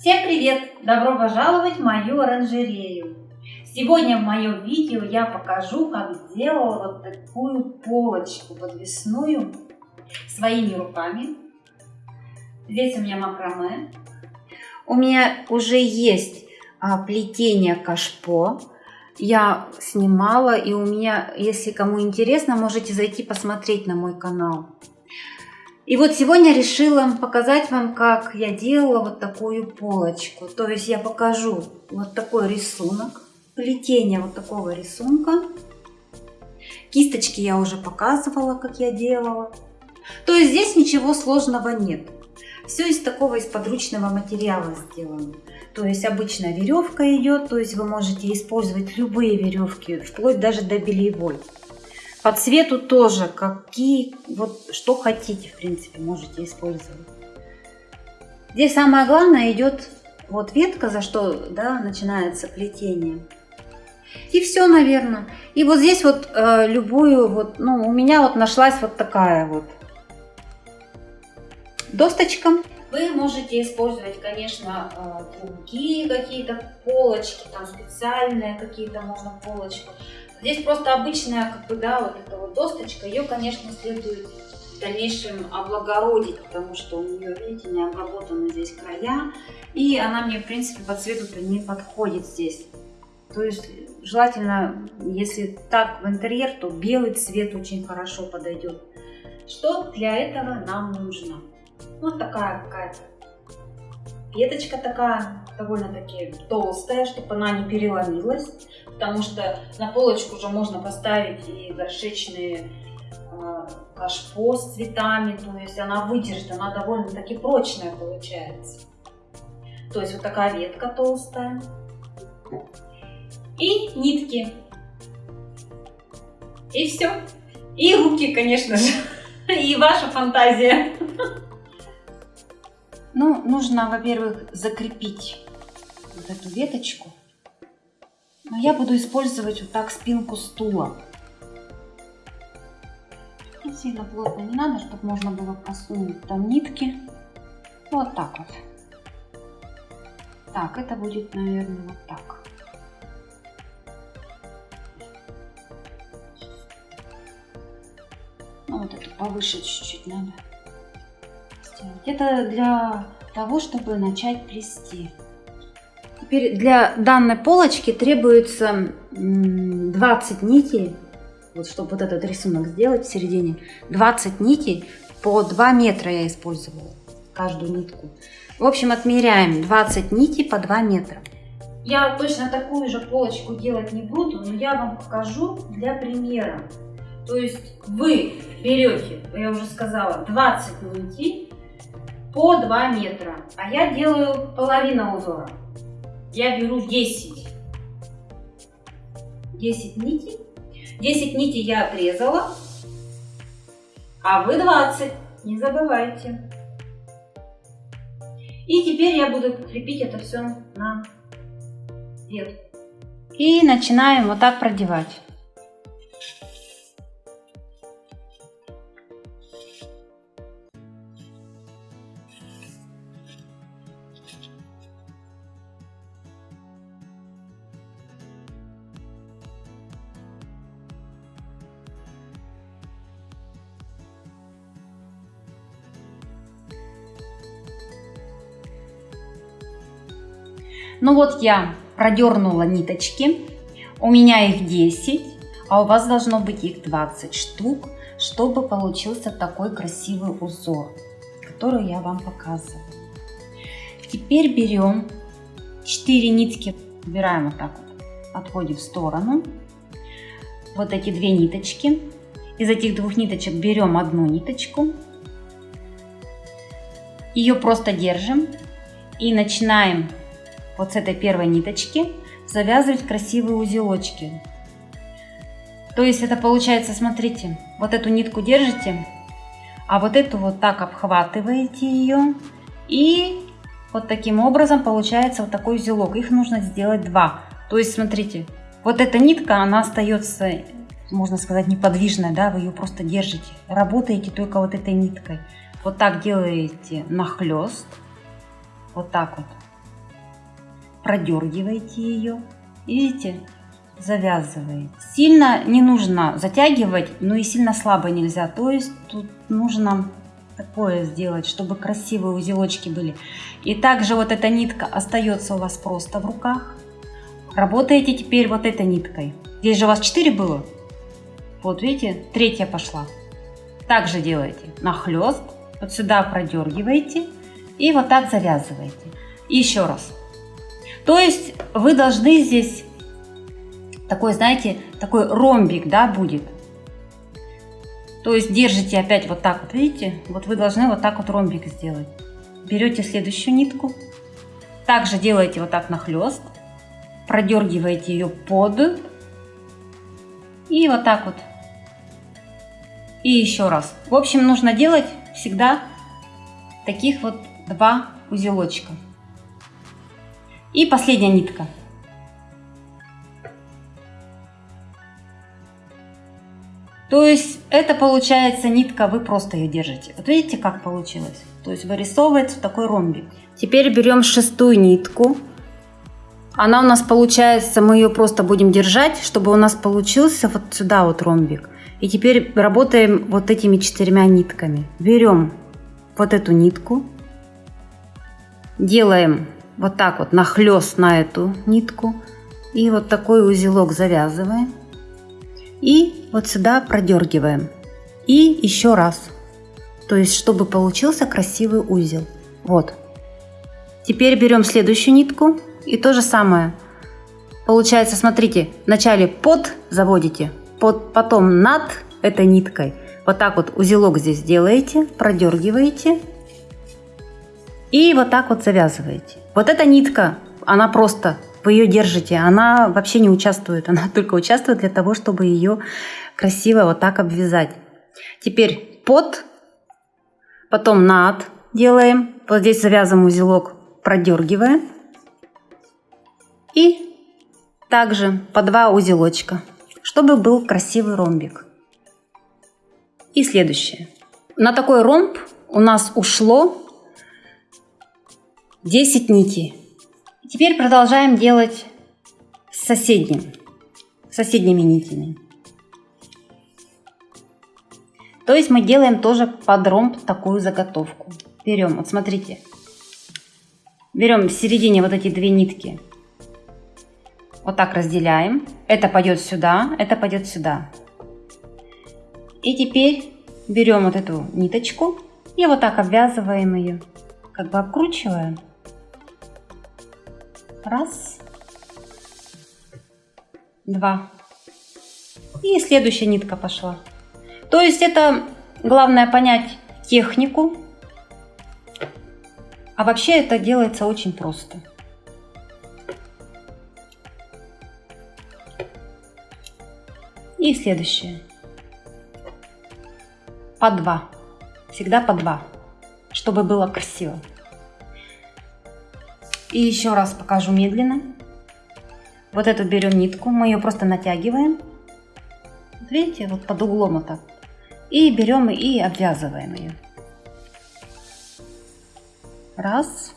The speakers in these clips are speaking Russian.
Всем привет! Добро пожаловать в мою оранжерею! Сегодня в моем видео я покажу, как сделала вот такую полочку подвесную своими руками. Здесь у меня макраме. У меня уже есть а, плетение кашпо. Я снимала, и у меня, если кому интересно, можете зайти посмотреть на мой канал. И вот сегодня решила показать вам, как я делала вот такую полочку. То есть я покажу вот такой рисунок, плетение вот такого рисунка. Кисточки я уже показывала, как я делала. То есть здесь ничего сложного нет. Все из такого из подручного материала сделано. То есть обычная веревка идет, то есть вы можете использовать любые веревки, вплоть даже до бельевой. По цвету тоже, какие, вот что хотите, в принципе, можете использовать. Здесь самое главное идет вот ветка, за что да, начинается плетение. И все, наверное. И вот здесь вот э, любую, вот, ну, у меня вот нашлась вот такая вот досточка. Вы можете использовать, конечно, э, другие какие-то полочки, там специальные какие-то можно полочку. Здесь просто обычная, как бы, да, вот эта вот досточка, ее, конечно, следует в дальнейшем облагородить, потому что у нее, видите, не обработаны здесь края, и она мне, в принципе, по цвету-то не подходит здесь. То есть желательно, если так в интерьер, то белый цвет очень хорошо подойдет. Что для этого нам нужно? Вот такая какая-то веточка такая, довольно-таки толстая, чтобы она не переломилась, потому что на полочку уже можно поставить и горшечные э, кашпо с цветами, то есть она выдержит, она довольно-таки прочная получается. То есть вот такая ветка толстая. И нитки. И все. И руки, конечно же. И ваша фантазия. Ну, нужно, во-первых, закрепить вот эту веточку. Но я буду использовать вот так спинку стула. И сильно плотно не надо, чтобы можно было просунуть там нитки. Вот так вот. Так, это будет, наверное, вот так. Ну, вот эту повыше чуть-чуть надо. Это для того, чтобы начать плести. Теперь для данной полочки требуется 20 нитей, вот чтобы вот этот рисунок сделать в середине. 20 нитей по 2 метра я использовала каждую нитку. В общем, отмеряем 20 нитей по 2 метра. Я точно такую же полочку делать не буду, но я вам покажу для примера. То есть вы берете, я уже сказала, 20 нитей по 2 метра, а я делаю половину узора. Я беру 10. 10 нитей. 10 нитей я отрезала, а вы 20. Не забывайте. И теперь я буду крепить это все на ветку. И начинаем вот так продевать. Ну вот я продернула ниточки, у меня их 10, а у вас должно быть их 20 штук, чтобы получился такой красивый узор, который я вам показываю. Теперь берем 4 нитки, убираем вот так вот, отходим в сторону. Вот эти две ниточки. Из этих двух ниточек берем одну ниточку, ее просто держим и начинаем вот с этой первой ниточки завязывать красивые узелочки. То есть это получается, смотрите, вот эту нитку держите, а вот эту вот так обхватываете ее и вот таким образом получается вот такой узелок. Их нужно сделать два. То есть смотрите, вот эта нитка, она остается, можно сказать, неподвижная, да, вы ее просто держите. Работаете только вот этой ниткой. Вот так делаете нахлест, вот так вот продергиваете ее. Видите? Завязываете. Сильно не нужно затягивать, но и сильно слабо нельзя. То есть тут нужно такое сделать, чтобы красивые узелочки были. И также вот эта нитка остается у вас просто в руках. Работаете теперь вот этой ниткой. Здесь же у вас 4 было. Вот видите, третья пошла. Также делаете нахлест, вот сюда продергиваете и вот так завязываете. И еще раз. То есть вы должны здесь такой, знаете, такой ромбик, да, будет. То есть держите опять вот так вот, видите? Вот вы должны вот так вот ромбик сделать. Берете следующую нитку. Также делаете вот так нахлест. Продергиваете ее под. И вот так вот и еще раз. В общем, нужно делать всегда таких вот два узелочка. И последняя нитка. То есть это получается нитка, вы просто ее держите. Вот видите, как получилось? То есть вырисовывается такой ромбик. Теперь берем шестую нитку. Она у нас получается, мы ее просто будем держать, чтобы у нас получился вот сюда вот ромбик. И теперь работаем вот этими четырьмя нитками. Берем вот эту нитку, делаем вот так вот нахлест на эту нитку и вот такой узелок завязываем. И вот сюда продергиваем. И еще раз. То есть чтобы получился красивый узел. Вот. Теперь берем следующую нитку. И то же самое. Получается смотрите вначале под заводите под, потом над этой ниткой. Вот так вот узелок здесь делаете, продергиваете. И вот так вот завязываете. Вот эта нитка, она просто, вы ее держите, она вообще не участвует, она только участвует для того, чтобы ее красиво вот так обвязать. Теперь под, потом над делаем, вот здесь завязываем узелок, продергиваем и также по два узелочка чтобы был красивый ромбик. И следующее. На такой ромб у нас ушло 10 нитей. Теперь продолжаем делать с соседним, соседними нитями. То есть мы делаем тоже под ромб такую заготовку. Берем, вот смотрите, берем в середине вот эти две нитки вот так разделяем. Это пойдет сюда, это пойдет сюда. И теперь берем вот эту ниточку и вот так обвязываем ее. Как бы обкручиваем. Раз. Два. И следующая нитка пошла. То есть это главное понять технику. А вообще это делается очень просто. И следующее. По два. Всегда по два, чтобы было красиво. И еще раз покажу медленно. Вот эту берем нитку, мы ее просто натягиваем. видите, вот под углом вот так. И берем и обвязываем ее. Раз.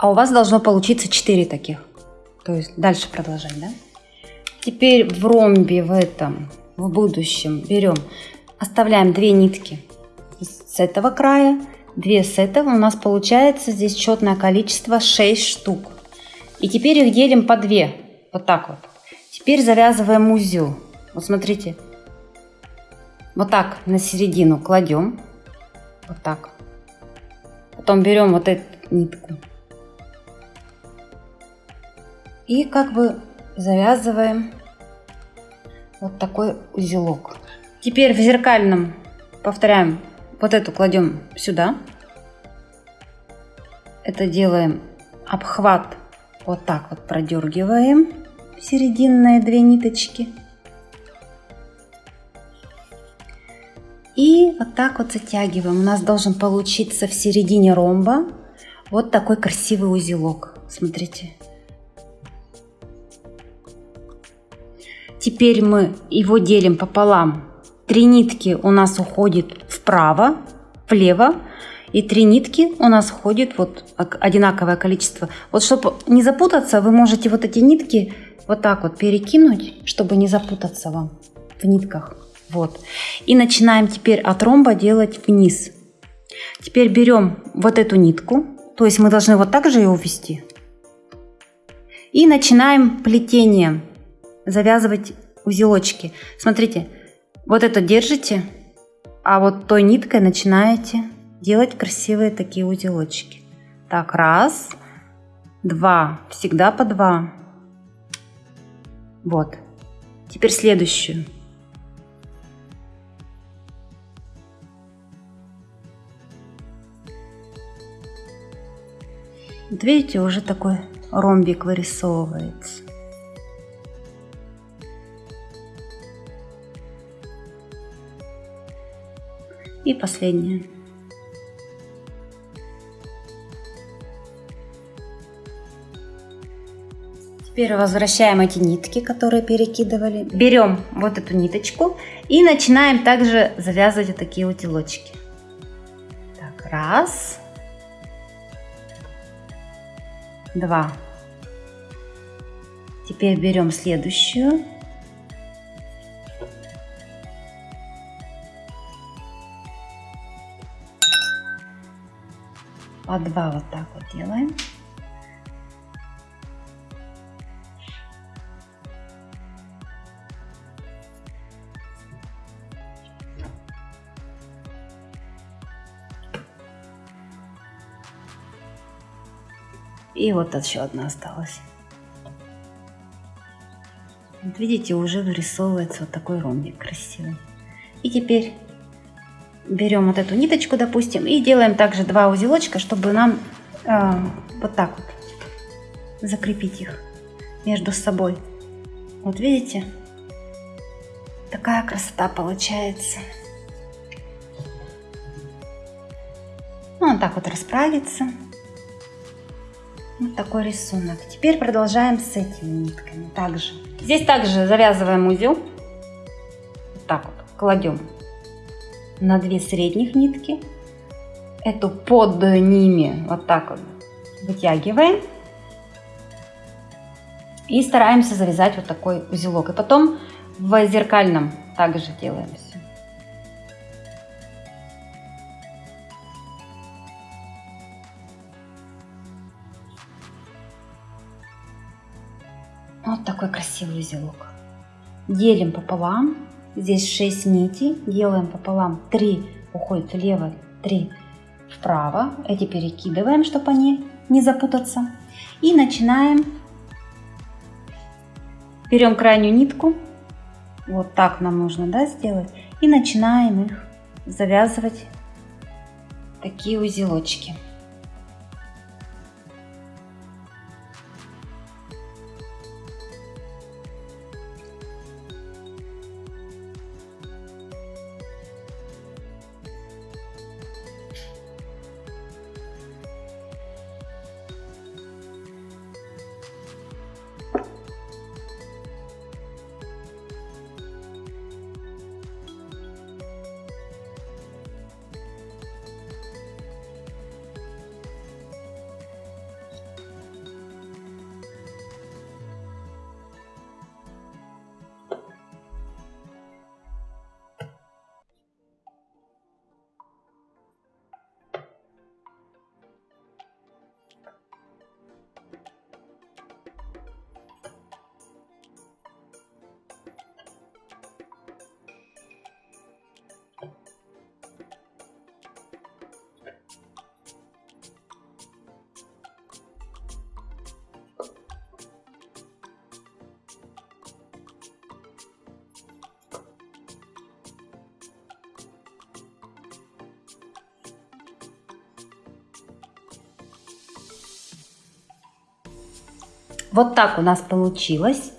А у вас должно получиться 4 таких. То есть дальше продолжать, да? Теперь в ромбе в этом, в будущем берем, оставляем две нитки с этого края, две с этого. У нас получается здесь четное количество 6 штук. И теперь их делим по 2. Вот так вот. Теперь завязываем узел. Вот смотрите. Вот так на середину кладем. Вот так. Потом берем вот эту нитку и как бы завязываем вот такой узелок. Теперь в зеркальном повторяем, вот эту кладем сюда. Это делаем обхват вот так вот продергиваем серединные две ниточки. И вот так вот затягиваем. У нас должен получиться в середине ромба вот такой красивый узелок. Смотрите. Теперь мы его делим пополам. Три нитки у нас уходит вправо, влево, и три нитки у нас ходит вот одинаковое количество. Вот чтобы не запутаться, вы можете вот эти нитки вот так вот перекинуть, чтобы не запутаться вам в нитках. Вот. И начинаем теперь от ромба делать вниз. Теперь берем вот эту нитку, то есть мы должны вот так же ее увести. И начинаем плетение, завязывать узелочки. Смотрите, вот это держите, а вот той ниткой начинаете делать красивые такие узелочки. Так, раз, два, всегда по два. Вот. Теперь следующую. Вот видите, уже такой ромбик вырисовывается. И последняя. Теперь возвращаем эти нитки, которые перекидывали. Берем вот эту ниточку и начинаем также завязывать вот такие узелочки. Так, раз. Два. Теперь берем следующую. По два вот так вот делаем. И вот еще одна осталась. Вот видите, уже вырисовывается вот такой ромбик красивый. И теперь берем вот эту ниточку, допустим, и делаем также два узелочка, чтобы нам э, вот так вот закрепить их между собой. Вот видите? Такая красота получается. Ну, он так вот расправится. Вот такой рисунок. Теперь продолжаем с этими нитками также. Здесь также завязываем узел. Вот так вот кладем на две средних нитки. Эту под ними вот так вот вытягиваем. И стараемся завязать вот такой узелок. И потом в зеркальном также делаем все. Вот такой красивый узелок. Делим пополам. Здесь 6 нитей. Делаем пополам. 3 уходит влево, 3 вправо. Эти перекидываем, чтобы они не запутаться. И начинаем. Берем крайнюю нитку. Вот так нам нужно да, сделать. И начинаем их завязывать такие узелочки. Вот так у нас получилось.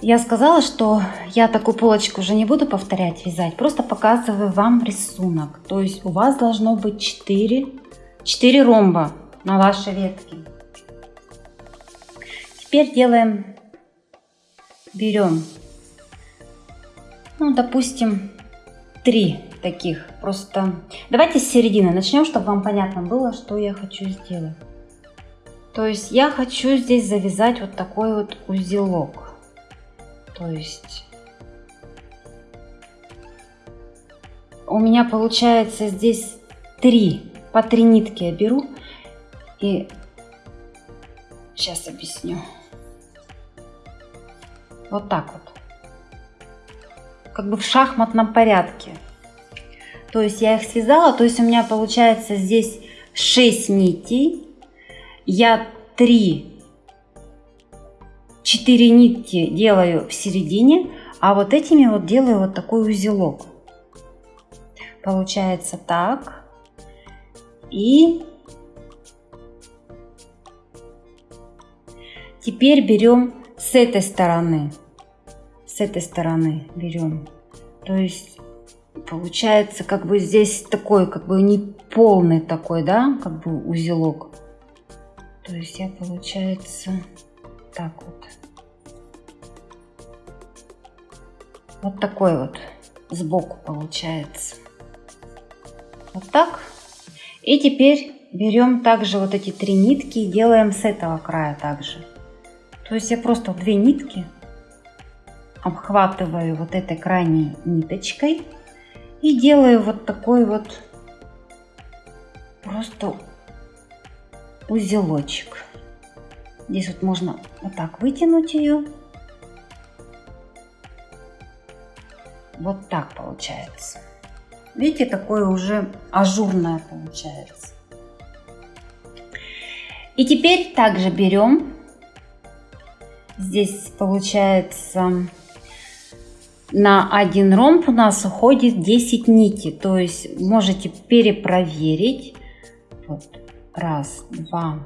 я сказала, что я такую полочку уже не буду повторять вязать, просто показываю вам рисунок. То есть у вас должно быть 4, 4 ромба на вашей ветке. Теперь делаем, берем, ну, допустим, 3 таких. Просто давайте с середины начнем, чтобы вам понятно было, что я хочу сделать. То есть я хочу здесь завязать вот такой вот узелок. То есть у меня получается здесь три, по три нитки я беру и сейчас объясню. Вот так вот. Как бы в шахматном порядке. То есть я их связала, то есть у меня получается здесь 6 нитей я 3 4 нитки делаю в середине, а вот этими вот делаю вот такой узелок. Получается так. И теперь берем с этой стороны. С этой стороны берем. То есть получается как бы здесь такой как бы не полный такой, да, как бы узелок. То есть я, получается, так вот. Вот такой вот сбоку получается. Вот так. И теперь берем также вот эти три нитки и делаем с этого края также. То есть я просто две нитки обхватываю вот этой крайней ниточкой и делаю вот такой вот просто узелочек. Здесь вот можно вот так вытянуть ее. Вот так получается. Видите, такое уже ажурное получается. И теперь также берем. Здесь получается на один ромб у нас уходит 10 нитей. То есть можете перепроверить. Вот Раз, два,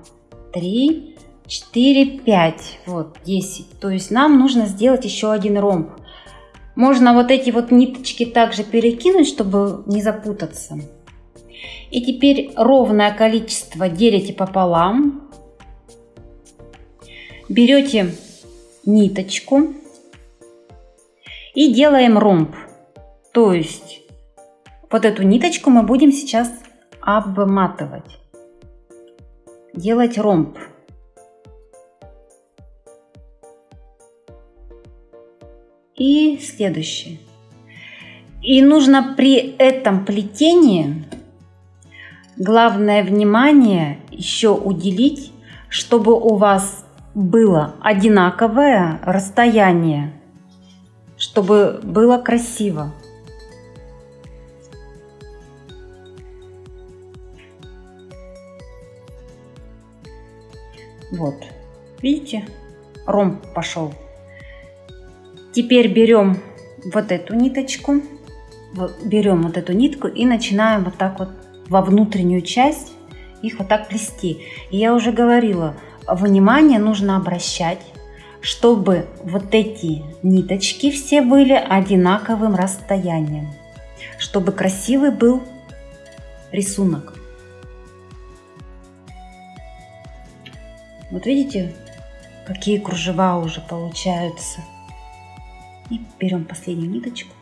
три, четыре, пять. Вот, десять. То есть нам нужно сделать еще один ромб. Можно вот эти вот ниточки также перекинуть, чтобы не запутаться. И теперь ровное количество делите пополам. Берете ниточку и делаем ромб. То есть вот эту ниточку мы будем сейчас обматывать делать ромб. И следующее. И нужно при этом плетении главное внимание еще уделить, чтобы у вас было одинаковое расстояние, чтобы было красиво. Вот, видите, ромб пошел. Теперь берем вот эту ниточку, берем вот эту нитку и начинаем вот так вот во внутреннюю часть их вот так плести. И я уже говорила, внимание нужно обращать, чтобы вот эти ниточки все были одинаковым расстоянием, чтобы красивый был рисунок. Вот видите, какие кружева уже получаются. И берем последнюю ниточку.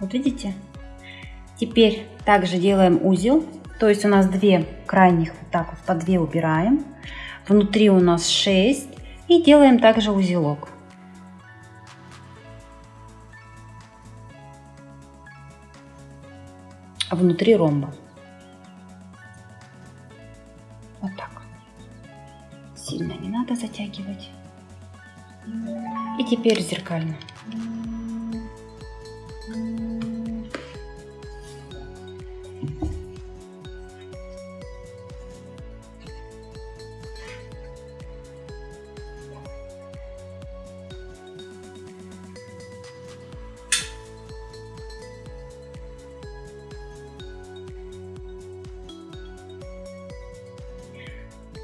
Вот видите? Теперь также делаем узел. То есть у нас две крайних вот так вот по две убираем. Внутри у нас 6. И делаем также узелок. Внутри ромба. Сильно не надо затягивать. И теперь зеркально.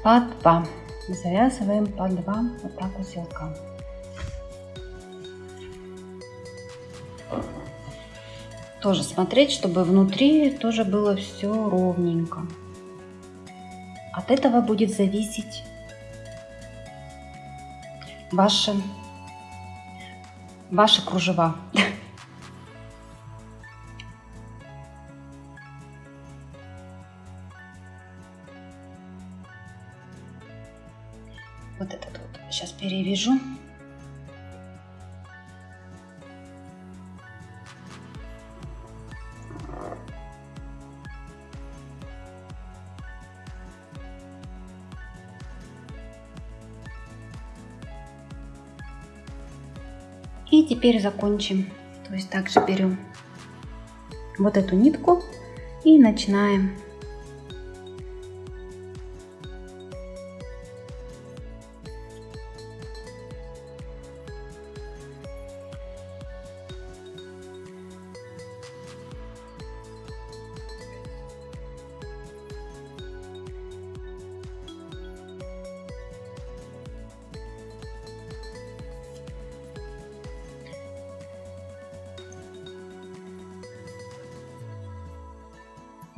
по два. Завязываем по два вот так узелка. Тоже смотреть, чтобы внутри тоже было все ровненько. От этого будет зависеть ваши, ваши кружева. И теперь закончим. То есть также берем вот эту нитку и начинаем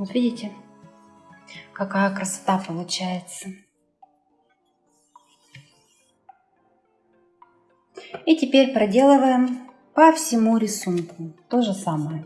Вот видите, какая красота получается. И теперь проделываем по всему рисунку то же самое.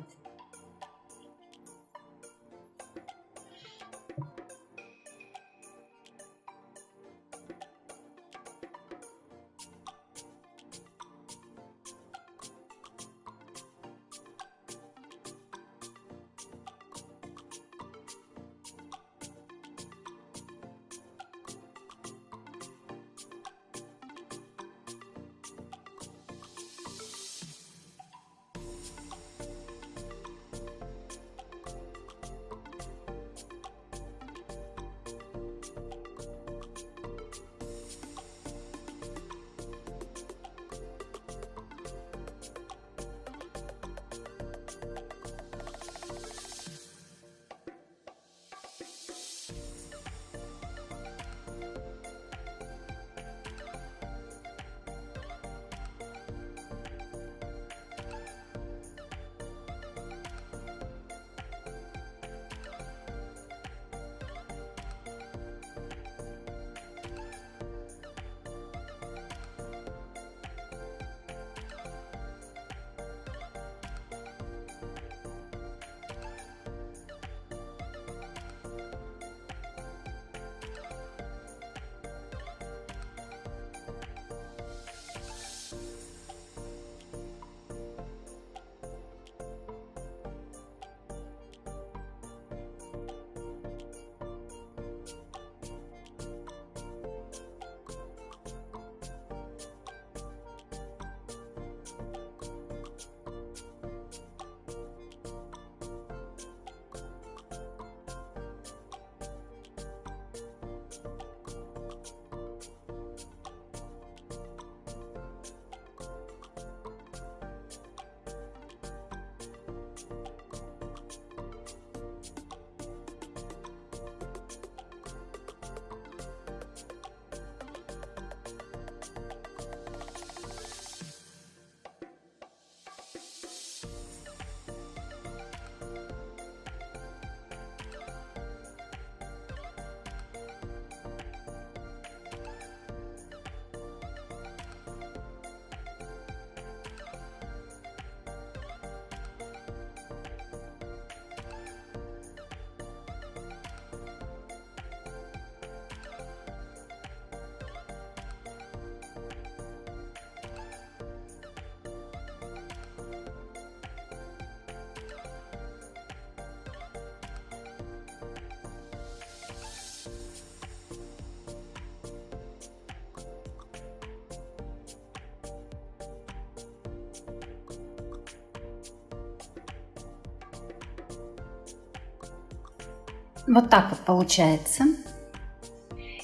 Вот так вот получается.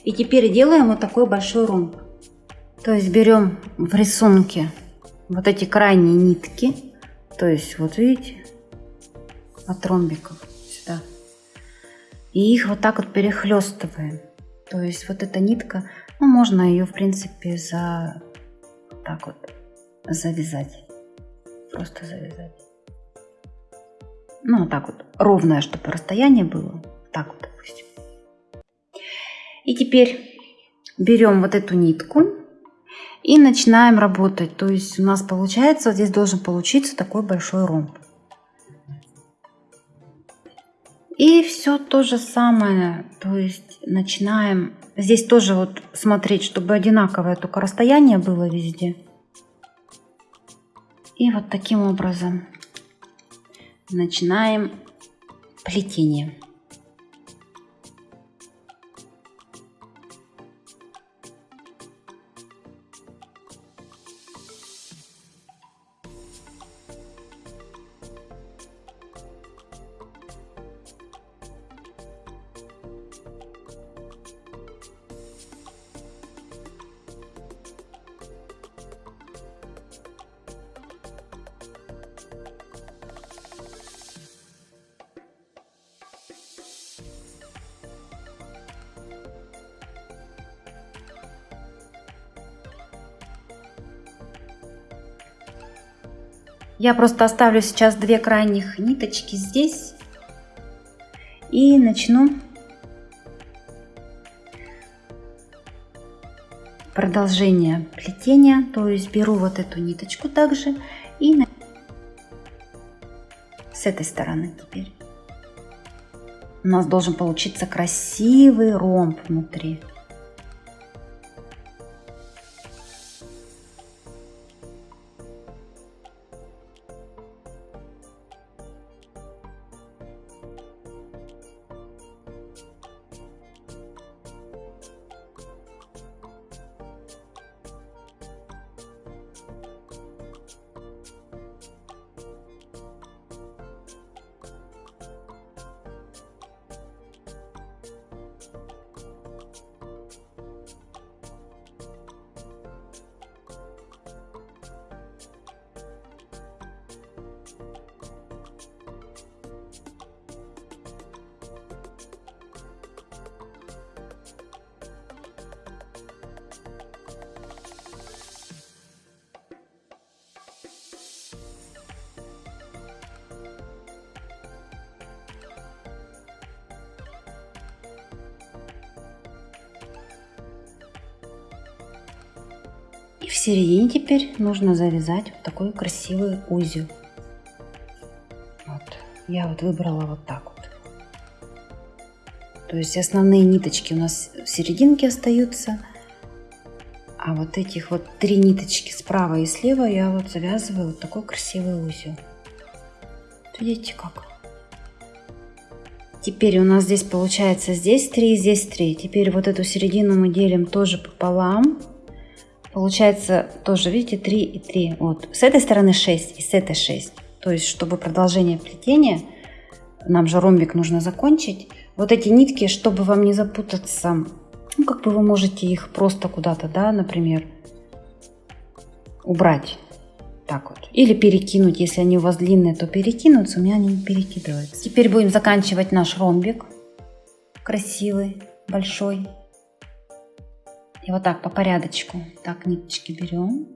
И теперь делаем вот такой большой ромб. То есть берем в рисунке вот эти крайние нитки. То есть вот видите, от ромбиков сюда. И их вот так вот перехлестываем. То есть вот эта нитка, ну, можно ее, в принципе, за так вот завязать. Просто завязать. Ну, вот так вот, ровное, чтобы расстояние было. Так вот, допустим. И теперь берем вот эту нитку и начинаем работать. То есть у нас получается, здесь должен получиться такой большой ромб. И все то же самое, то есть начинаем здесь тоже вот смотреть, чтобы одинаковое только расстояние было везде. И вот таким образом начинаем плетение. Я просто оставлю сейчас две крайних ниточки здесь и начну продолжение плетения. То есть беру вот эту ниточку также и с этой стороны теперь. У нас должен получиться красивый ромб внутри. Середине теперь нужно завязать вот такой красивый узел. Вот. Я вот выбрала вот так вот. То есть основные ниточки у нас в серединке остаются. А вот этих вот три ниточки справа и слева я вот завязываю вот такой красивый узел. Видите как? Теперь у нас здесь получается здесь 3, здесь 3. Теперь вот эту середину мы делим тоже пополам. Получается тоже, видите, 3 и 3. Вот. С этой стороны 6 и с этой 6. То есть, чтобы продолжение плетения, нам же ромбик нужно закончить. Вот эти нитки, чтобы вам не запутаться, ну, как бы вы можете их просто куда-то, да, например, убрать. Так вот. Или перекинуть, если они у вас длинные, то перекинутся, у меня они не перекидываются. Теперь будем заканчивать наш ромбик. Красивый, большой. И вот так по порядочку. Так, ниточки берем.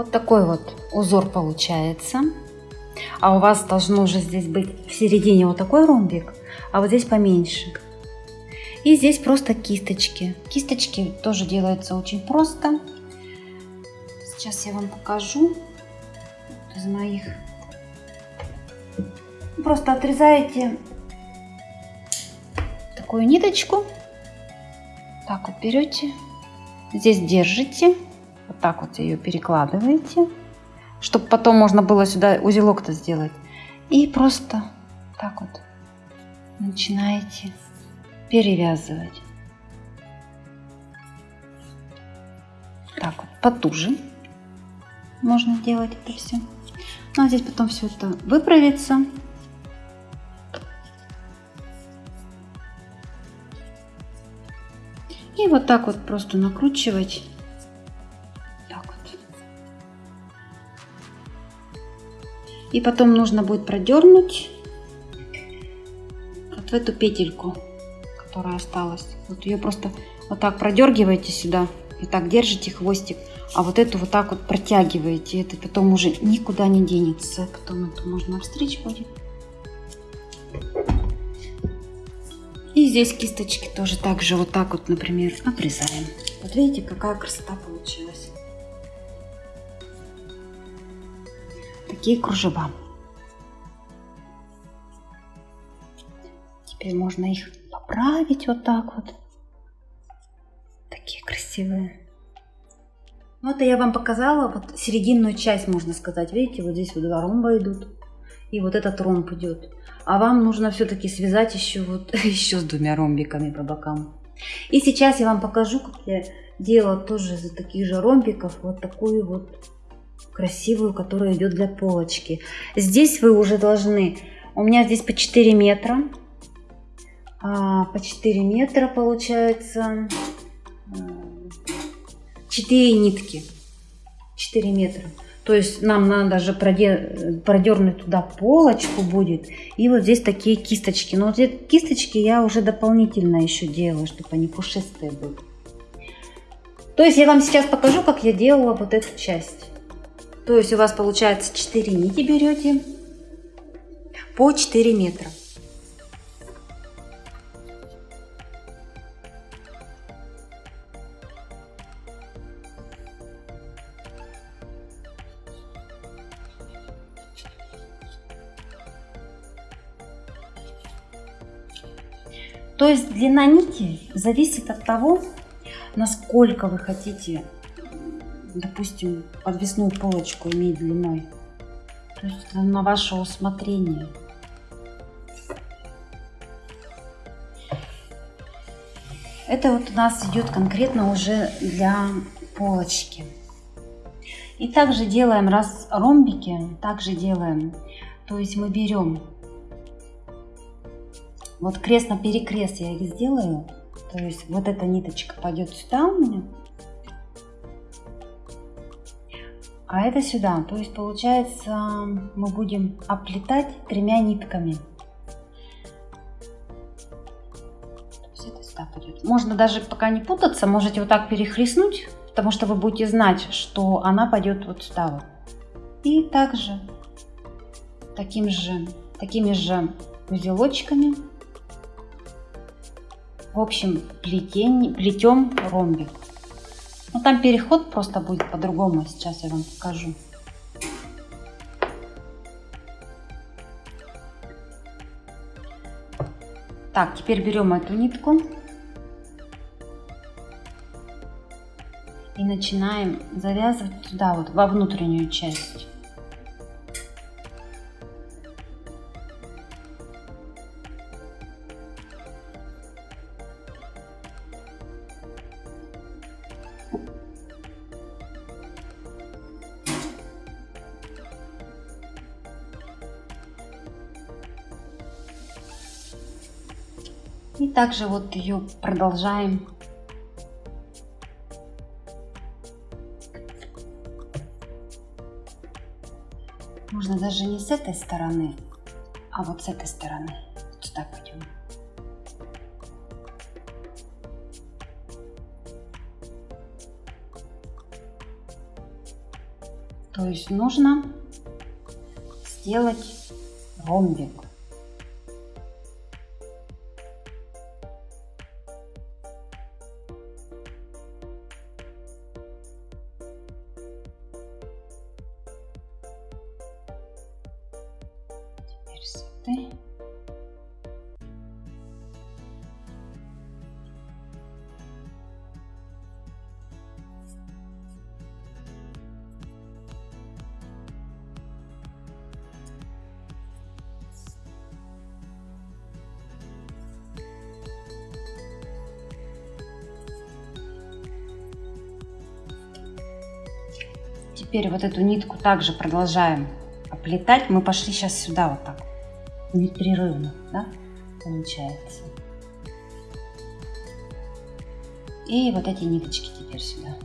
Вот такой вот узор получается. А у вас должно уже здесь быть в середине вот такой ромбик, а вот здесь поменьше. И здесь просто кисточки. Кисточки тоже делаются очень просто. Сейчас я вам покажу из моих. Просто отрезаете такую ниточку. Так вот берете, здесь держите, вот так вот ее перекладываете, чтобы потом можно было сюда узелок-то сделать. И просто так вот начинаете перевязывать. Так вот, потуже можно делать это все. Ну а здесь потом все это выправится. И вот так вот просто накручивать. И потом нужно будет продернуть вот в эту петельку, которая осталась. Вот ее просто вот так продергиваете сюда и так держите хвостик, а вот эту вот так вот протягиваете. Это потом уже никуда не денется. Потом это можно обстричь будет. И здесь кисточки тоже так же вот так вот, например, обрезаем. Вот видите, какая красота получилась. Такие кружева. Теперь можно их поправить вот так вот. Такие красивые. Вот я вам показала вот серединную часть, можно сказать. Видите, вот здесь вот два ромба идут. И вот этот ромб идет а вам нужно все-таки связать еще вот еще с двумя ромбиками по бокам. И сейчас я вам покажу, как я делала тоже из таких же ромбиков вот такую вот красивую, которая идет для полочки. Здесь вы уже должны, у меня здесь по 4 метра, а, по 4 метра получается 4 нитки, 4 метра. То есть нам надо же продернуть туда полочку будет. И вот здесь такие кисточки. Но вот эти кисточки я уже дополнительно еще делаю, чтобы они пушистые были. То есть я вам сейчас покажу, как я делала вот эту часть. То есть у вас получается 4 нити берете по 4 метра. То есть длина нити зависит от того, насколько вы хотите, допустим, подвесную полочку иметь длиной. То есть это на ваше усмотрение. Это вот у нас идет конкретно уже для полочки. И также делаем раз ромбики, также делаем. То есть мы берем вот крест на перекрест я их сделаю. То есть вот эта ниточка пойдет сюда у меня. А это сюда. То есть получается мы будем оплетать тремя нитками. Можно даже пока не путаться, можете вот так перехлестнуть, потому что вы будете знать, что она пойдет вот сюда вот. И также таким же, такими же узелочками в общем, плетень, плетем ромбик. Ну, там переход просто будет по-другому. Сейчас я вам покажу. Так, теперь берем эту нитку и начинаем завязывать туда, вот во внутреннюю часть. И также вот ее продолжаем Можно даже не с этой стороны, а вот с этой стороны. Вот сюда пойдем. То есть нужно сделать ромбик. Теперь вот эту нитку также продолжаем оплетать. Мы пошли сейчас сюда вот так, непрерывно, да, получается. И вот эти ниточки теперь сюда.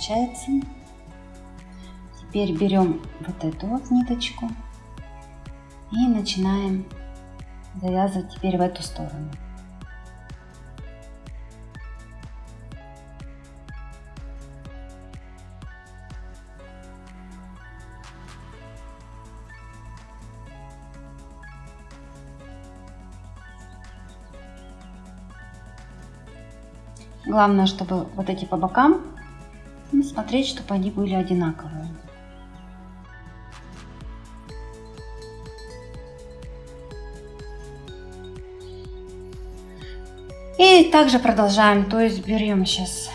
Получается. Теперь берем вот эту вот ниточку и начинаем завязывать теперь в эту сторону. Главное, чтобы вот эти по бокам, ну, смотреть, чтобы они были одинаковые. И также продолжаем, то есть берем сейчас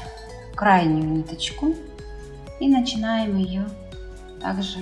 крайнюю ниточку и начинаем ее также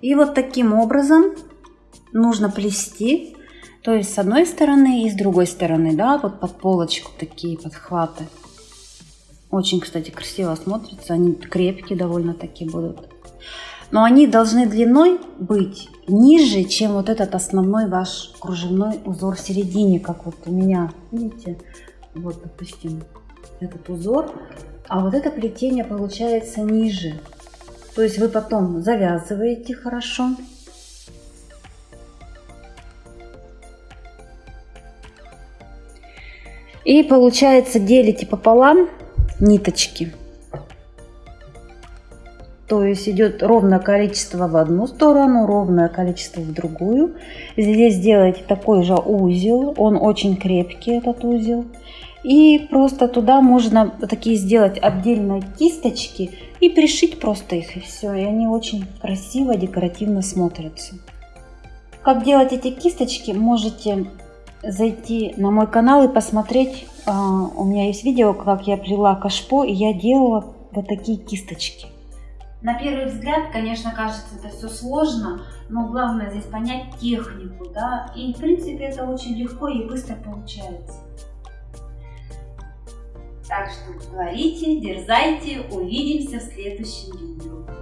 И вот таким образом нужно плести, то есть с одной стороны и с другой стороны, да, вот под полочку такие подхваты. Очень, кстати, красиво смотрятся, они крепкие довольно-таки будут. Но они должны длиной быть ниже, чем вот этот основной ваш кружевной узор в середине, как вот у меня, видите, вот, допустим, этот узор, а вот это плетение получается ниже. То есть вы потом завязываете хорошо. И получается делите пополам ниточки. То есть идет ровное количество в одну сторону, ровное количество в другую. Здесь сделаете такой же узел, он очень крепкий этот узел. И просто туда можно такие сделать отдельные кисточки и пришить просто их и все. И они очень красиво, декоративно смотрятся. Как делать эти кисточки, можете зайти на мой канал и посмотреть. А, у меня есть видео, как я плела кашпо, и я делала вот такие кисточки. На первый взгляд, конечно, кажется это все сложно, но главное здесь понять технику, да, и в принципе это очень легко и быстро получается. Так что творите, дерзайте, увидимся в следующем видео.